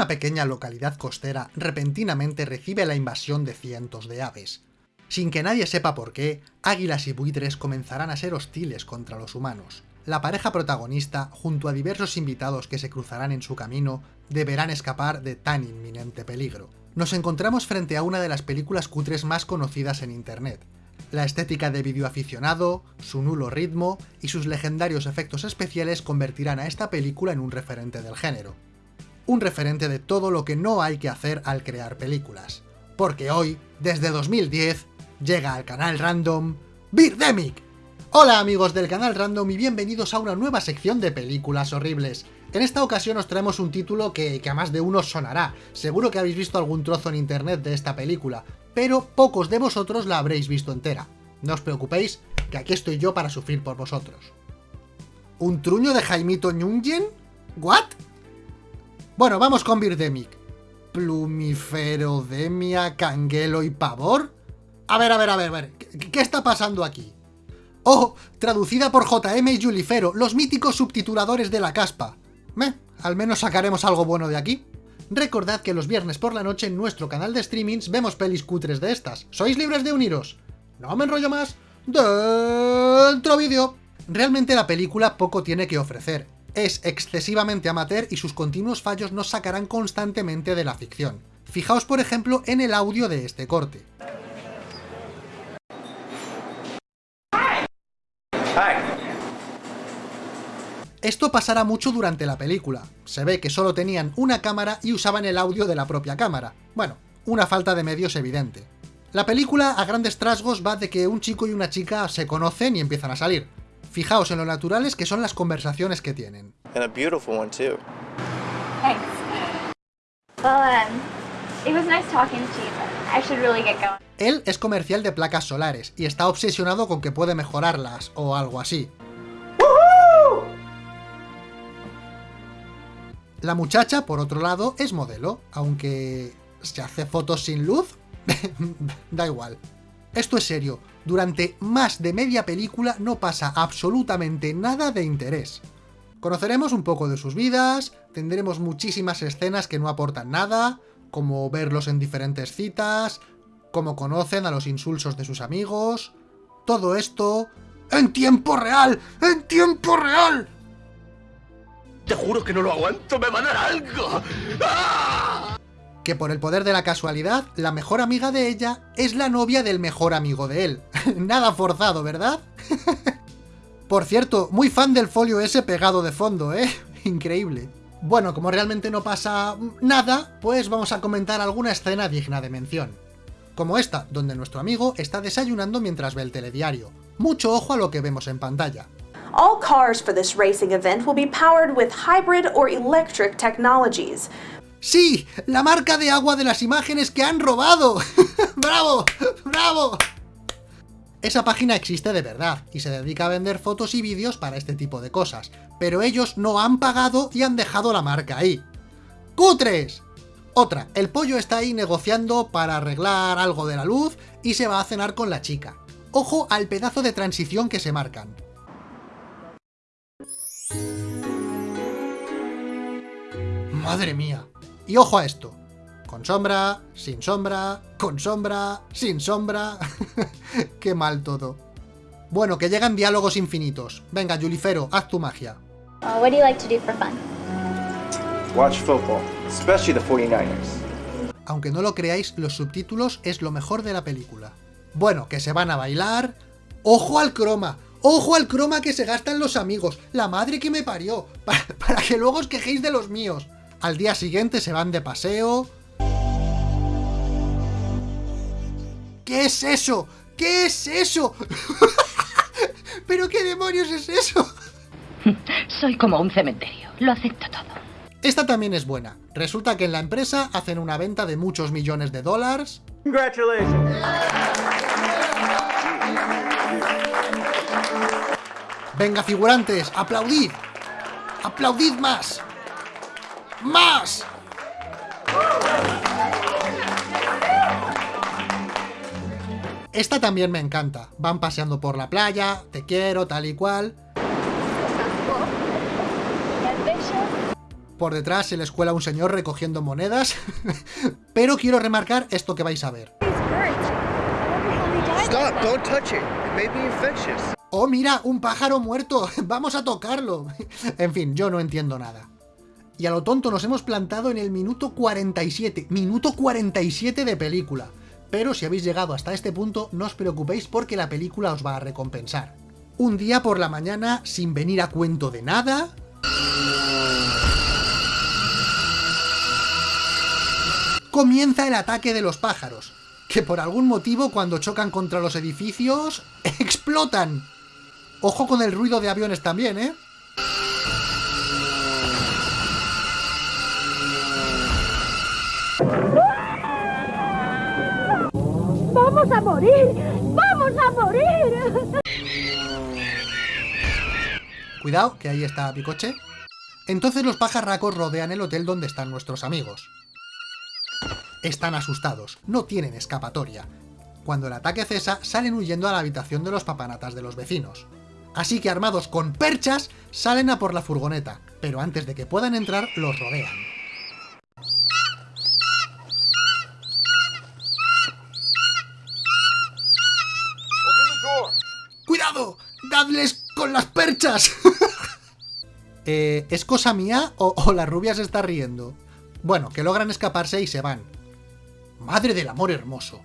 una pequeña localidad costera repentinamente recibe la invasión de cientos de aves. Sin que nadie sepa por qué, águilas y buitres comenzarán a ser hostiles contra los humanos. La pareja protagonista, junto a diversos invitados que se cruzarán en su camino, deberán escapar de tan inminente peligro. Nos encontramos frente a una de las películas cutres más conocidas en internet. La estética de videoaficionado, su nulo ritmo y sus legendarios efectos especiales convertirán a esta película en un referente del género. Un referente de todo lo que no hay que hacer al crear películas. Porque hoy, desde 2010, llega al canal random Birdemic. Hola amigos del canal random y bienvenidos a una nueva sección de películas horribles. En esta ocasión os traemos un título que, a más de uno sonará. Seguro que habéis visto algún trozo en internet de esta película, pero pocos de vosotros la habréis visto entera. No os preocupéis, que aquí estoy yo para sufrir por vosotros. ¿Un truño de Jaimito Ñungen? ¿What? Bueno, vamos con Birdemic. ¿Plumiferodemia, canguelo y pavor? A ver, a ver, a ver, a ver, ¿qué está pasando aquí? ¡Oh! Traducida por JM y Julifero, los míticos subtituladores de la caspa. Meh, al menos sacaremos algo bueno de aquí. Recordad que los viernes por la noche en nuestro canal de streamings vemos pelis cutres de estas. ¿Sois libres de uniros? No me enrollo más. Dentro vídeo. Realmente la película poco tiene que ofrecer. Es excesivamente amateur y sus continuos fallos nos sacarán constantemente de la ficción. Fijaos por ejemplo en el audio de este corte. Esto pasará mucho durante la película. Se ve que solo tenían una cámara y usaban el audio de la propia cámara. Bueno, una falta de medios evidente. La película, a grandes trasgos, va de que un chico y una chica se conocen y empiezan a salir. Fijaos en lo naturales que son las conversaciones que tienen. Él es comercial de placas solares y está obsesionado con que puede mejorarlas, o algo así. La muchacha, por otro lado, es modelo, aunque se hace fotos sin luz, da igual. Esto es serio, durante más de media película no pasa absolutamente nada de interés. Conoceremos un poco de sus vidas, tendremos muchísimas escenas que no aportan nada, como verlos en diferentes citas, cómo conocen a los insulsos de sus amigos... Todo esto... ¡En tiempo real! ¡En tiempo real! Te juro que no lo aguanto, me va a dar algo. ¡Ah! Que por el poder de la casualidad, la mejor amiga de ella es la novia del mejor amigo de él. Nada forzado, ¿verdad? por cierto, muy fan del folio ese pegado de fondo, ¿eh? Increíble. Bueno, como realmente no pasa nada, pues vamos a comentar alguna escena digna de mención. Como esta, donde nuestro amigo está desayunando mientras ve el telediario. Mucho ojo a lo que vemos en pantalla. All cars for this racing event will be powered with hybrid or electric technologies. ¡Sí! ¡La marca de agua de las imágenes que han robado! ¡Bravo! ¡Bravo! Esa página existe de verdad, y se dedica a vender fotos y vídeos para este tipo de cosas, pero ellos no han pagado y han dejado la marca ahí. ¡Cutres! Otra, el pollo está ahí negociando para arreglar algo de la luz y se va a cenar con la chica. Ojo al pedazo de transición que se marcan. ¡Madre mía! Y ojo a esto. Con sombra, sin sombra, con sombra, sin sombra... ¡Qué mal todo! Bueno, que llegan diálogos infinitos. Venga, Julifero, haz tu magia. Uh, what do you like to do for fun? Watch football, especially the 49ers. Aunque no lo creáis, los subtítulos es lo mejor de la película. Bueno, que se van a bailar... ¡Ojo al croma! ¡Ojo al croma que se gastan los amigos! ¡La madre que me parió! Para, para que luego os quejéis de los míos. Al día siguiente se van de paseo... ¿Qué es eso? ¿Qué es eso? ¿Pero qué demonios es eso? Soy como un cementerio, lo acepto todo. Esta también es buena. Resulta que en la empresa hacen una venta de muchos millones de dólares. Venga, figurantes, aplaudid. Aplaudid más. ¡Más! Esta también me encanta. Van paseando por la playa, te quiero, tal y cual. por detrás se les cuela un señor recogiendo monedas, pero quiero remarcar esto que vais a ver. ¡Oh, mira! ¡Un pájaro muerto! ¡Vamos a tocarlo! en fin, yo no entiendo nada. Y a lo tonto nos hemos plantado en el minuto 47. Minuto 47 de película. Pero si habéis llegado hasta este punto, no os preocupéis porque la película os va a recompensar. Un día por la mañana, sin venir a cuento de nada... Comienza el ataque de los pájaros, que por algún motivo cuando chocan contra los edificios, explotan. Ojo con el ruido de aviones también, ¿eh? ¡Vamos a morir! ¡Vamos a morir! Cuidado, que ahí está mi coche. Entonces los pajarracos rodean el hotel donde están nuestros amigos. Están asustados, no tienen escapatoria. Cuando el ataque cesa, salen huyendo a la habitación de los papanatas de los vecinos. Así que armados con perchas, salen a por la furgoneta, pero antes de que puedan entrar, los rodean. eh, ¿Es cosa mía o, o la rubia se está riendo? Bueno, que logran escaparse y se van. ¡Madre del amor hermoso!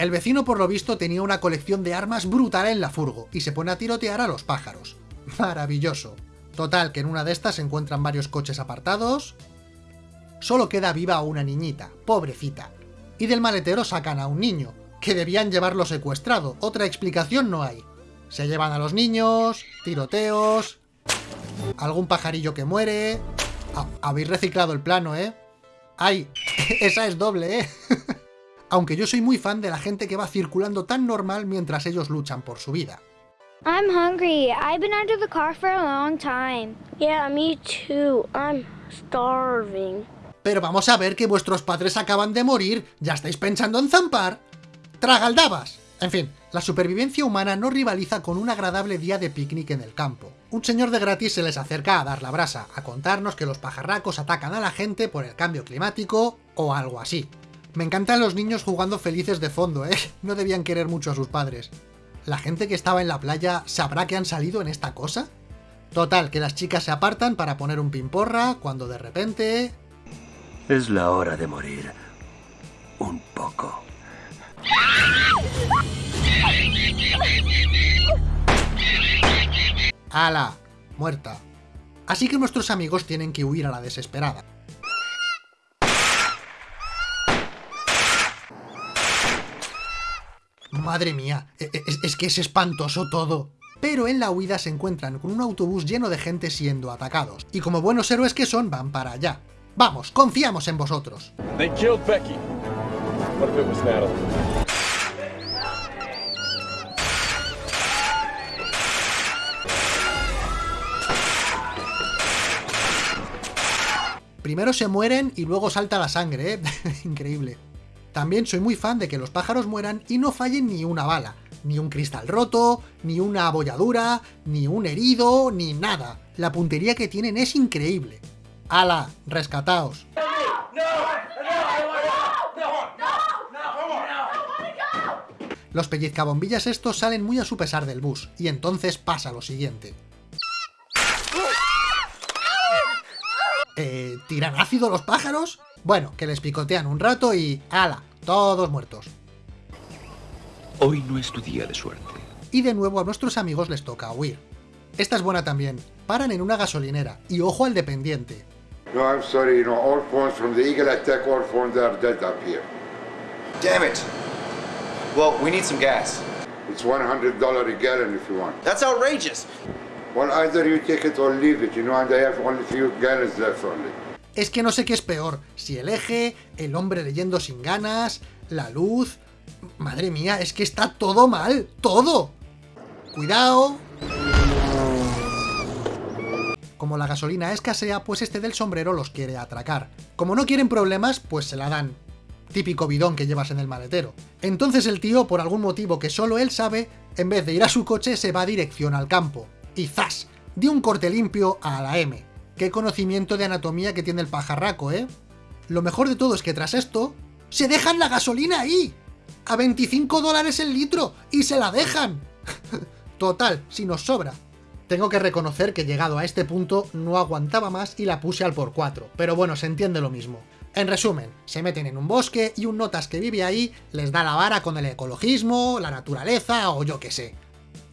El vecino por lo visto tenía una colección de armas brutal en la furgo y se pone a tirotear a los pájaros. Maravilloso. Total, que en una de estas se encuentran varios coches apartados... Solo queda viva una niñita, pobrecita. Y del maletero sacan a un niño, que debían llevarlo secuestrado. Otra explicación no hay. Se llevan a los niños, tiroteos... Algún pajarillo que muere... Ah, habéis reciclado el plano, ¿eh? ¡Ay! Esa es doble, ¿eh? Aunque yo soy muy fan de la gente que va circulando tan normal mientras ellos luchan por su vida. I'm hungry. I've been under the car for a long time. Yeah, me too. I'm starving. Pero vamos a ver que vuestros padres acaban de morir, ¿ya estáis pensando en zampar? ¡Tragaldabas! En fin, la supervivencia humana no rivaliza con un agradable día de picnic en el campo. Un señor de gratis se les acerca a dar la brasa, a contarnos que los pajarracos atacan a la gente por el cambio climático o algo así. Me encantan los niños jugando felices de fondo, ¿eh? No debían querer mucho a sus padres. ¿La gente que estaba en la playa sabrá que han salido en esta cosa? Total, que las chicas se apartan para poner un pimporra cuando de repente... Es la hora de morir. Un poco. ¡Hala! Muerta. Así que nuestros amigos tienen que huir a la desesperada. Madre mía, e- e- es, que es espantoso todo. Pero en la huida se encuentran con un autobús lleno de gente siendo atacados. Y como buenos héroes que son, van para allá. Vamos, confiamos en vosotros. They killed Becky. What if it was Primero se mueren y luego salta la sangre, ¿eh? Increíble. También soy muy fan de que los pájaros mueran y no fallen ni una bala. Ni un cristal roto, ni una abolladura, ni un herido, ni nada. La puntería que tienen es increíble. ¡Hala! ¡Rescataos! Los pellizcabombillas estos salen muy a su pesar del bus, y entonces pasa lo siguiente. Eh, ¿Tiran ácido los pájaros? Bueno, que les picotean un rato y... ¡Hala! Todos muertos. Hoy no es tu día de suerte. Y de nuevo a nuestros amigos les toca huir. Esta es buena también. Paran en una gasolinera. Y ojo al dependiente. No, I'm sorry, you know, all phones from the Eagle attack, all phones are dead up here. Damn it. Well, we need some gas. It's $100 a gallon if you want. That's outrageous. Well, either you take it or leave it, you know, and I have only few gallons left only. Es que no sé qué es peor. Si el eje, el hombre leyendo sin ganas, la luz... Madre mía, es que está todo mal. ¡Todo! Cuidado. Como la gasolina escasea, pues este del sombrero los quiere atracar. Como no quieren problemas, pues se la dan. Típico bidón que llevas en el maletero. Entonces el tío, por algún motivo que solo él sabe, en vez de ir a su coche, se va dirección al campo. Y ¡zas! De un corte limpio a la M. qué conocimiento de anatomía que tiene el pajarraco, ¿eh? Lo mejor de todo es que tras esto, ¡se dejan la gasolina ahí! ¡A 25 dólares el litro! ¡Y se la dejan! Total, si nos sobra. Tengo que reconocer que llegado a este punto no aguantaba más y la puse al por 4, pero bueno, se entiende lo mismo. En resumen, se meten en un bosque y un notas que vive ahí les da la vara con el ecologismo, la naturaleza o yo qué sé.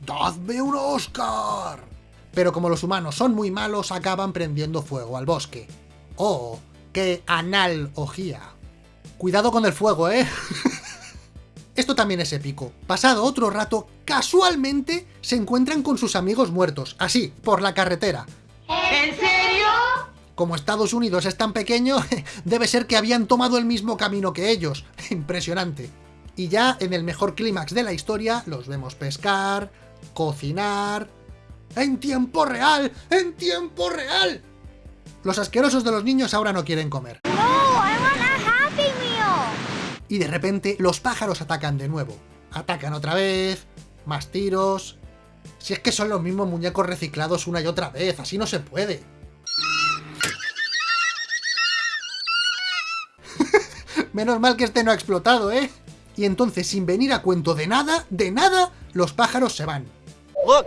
¡Dadme un Oscar! Pero como los humanos son muy malos, acaban prendiendo fuego al bosque. ¡Oh! ¡Qué analogía! Cuidado con el fuego, ¿eh? Esto también es épico. Pasado otro rato, casualmente se encuentran con sus amigos muertos, así, por la carretera. ¿En serio? Como Estados Unidos es tan pequeño, debe ser que habían tomado el mismo camino que ellos. Impresionante. Y ya en el mejor clímax de la historia, los vemos pescar, cocinar... ¡En tiempo real! ¡En tiempo real! Los asquerosos de los niños ahora no quieren comer. No, I want a Happy Meal. Y de repente los pájaros atacan de nuevo. Atacan otra vez, más tiros... Si es que son los mismos muñecos reciclados una y otra vez, así no se puede. Menos mal que este no ha explotado, ¿eh? Y entonces, sin venir a cuento de nada, de nada, los pájaros se van. Look,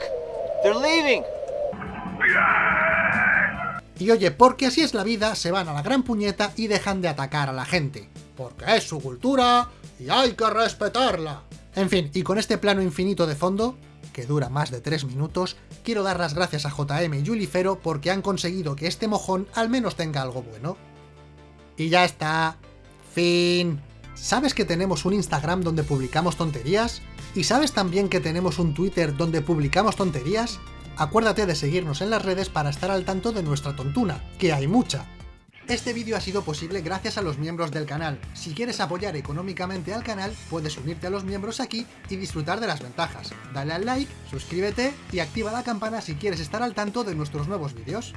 Y oye, porque así es la vida, se van a la gran puñeta y dejan de atacar a la gente. Porque es su cultura y hay que respetarla. En fin, y con este plano infinito de fondo, que dura más de 3 minutos, quiero dar las gracias a JM y Julifero porque han conseguido que este mojón al menos tenga algo bueno. Y ya está. Fin. ¿Sabes que tenemos un Instagram donde publicamos tonterías? ¿Y sabes también que tenemos un Twitter donde publicamos tonterías? Acuérdate de seguirnos en las redes para estar al tanto de nuestra tontuna, que hay mucha. Este vídeo ha sido posible gracias a los miembros del canal. Si quieres apoyar económicamente al canal, puedes unirte a los miembros aquí y disfrutar de las ventajas. Dale al like, suscríbete y activa la campana si quieres estar al tanto de nuestros nuevos vídeos.